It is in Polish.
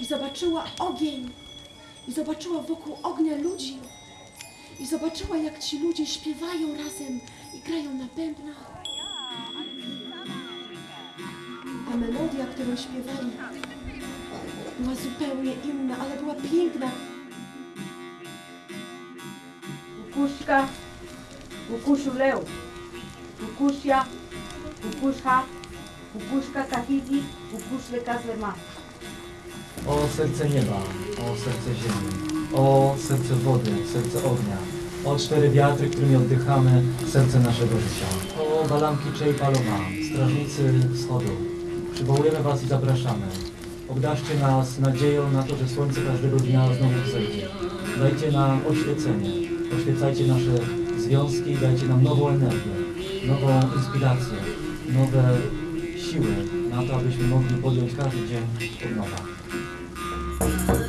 i zobaczyła ogień, i zobaczyła wokół ognia ludzi, i zobaczyła, jak ci ludzie śpiewają razem i grają na bębnach. A melodia, którą śpiewali, była zupełnie inna, ale była piękna. Kukuszka, kukuszu leu, kukusia, kukusza, kukuszka kahidi, kukuszle kazlema. O serce nieba, o serce ziemi, o serce wody, serce ognia, o cztery wiatry, którymi oddychamy, serce naszego życia. O balamki Czejpalowa, strażnicy wschodu, przywołujemy Was i zapraszamy. Obdarzcie nas nadzieją na to, że słońce każdego dnia znowu wzejdzie. Dajcie nam oświecenie, oświecajcie nasze związki, dajcie nam nową energię, nową inspirację, nowe siły na to, abyśmy mogli podjąć każdy dzień od nowa.